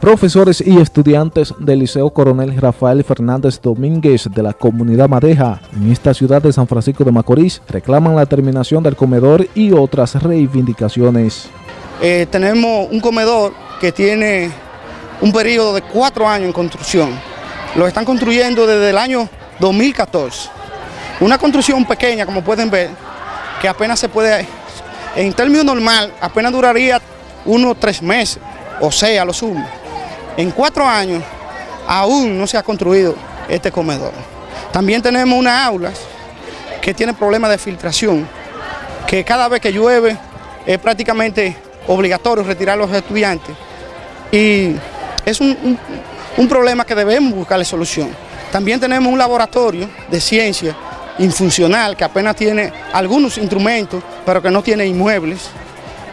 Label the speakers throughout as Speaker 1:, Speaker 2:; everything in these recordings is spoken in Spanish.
Speaker 1: Profesores y estudiantes del Liceo Coronel Rafael Fernández Domínguez de la comunidad Madeja en esta ciudad de San Francisco de Macorís reclaman la terminación del comedor y otras reivindicaciones.
Speaker 2: Eh, tenemos un comedor que tiene un periodo de cuatro años en construcción. Lo están construyendo desde el año 2014. Una construcción pequeña, como pueden ver, que apenas se puede, en términos normal, apenas duraría unos tres meses, o sea, lo sumo. En cuatro años aún no se ha construido este comedor. También tenemos unas aulas que tienen problemas de filtración, que cada vez que llueve es prácticamente obligatorio retirar a los estudiantes y es un, problema que debemos buscarle solución. También tenemos un laboratorio de ciencia infuncional que apenas tiene algunos instrumentos, pero que no tiene inmuebles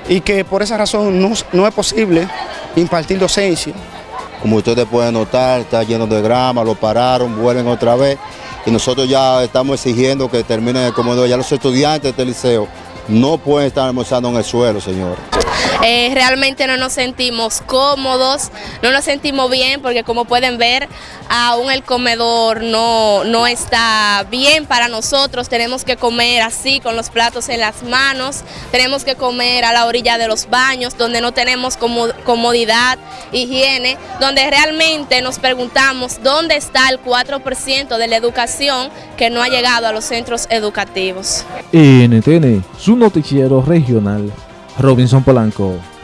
Speaker 2: y que por esa razón no, no es posible impartir docencia.
Speaker 3: Como ustedes pueden notar, está lleno de grama, lo pararon, vuelven otra vez. Y nosotros ya estamos exigiendo que terminen el comedor. Ya los estudiantes de este liceo no pueden estar almorzando en el suelo, señor.
Speaker 4: Eh, realmente no nos sentimos cómodos, no nos sentimos bien porque como pueden ver, aún el comedor no, no está bien para nosotros, tenemos que comer así con los platos en las manos, tenemos que comer a la orilla de los baños donde no tenemos comodidad, higiene, donde realmente nos preguntamos dónde está el 4% de la educación que no ha llegado a los centros educativos.
Speaker 1: NTN, noticiero regional. Robinson Polanco.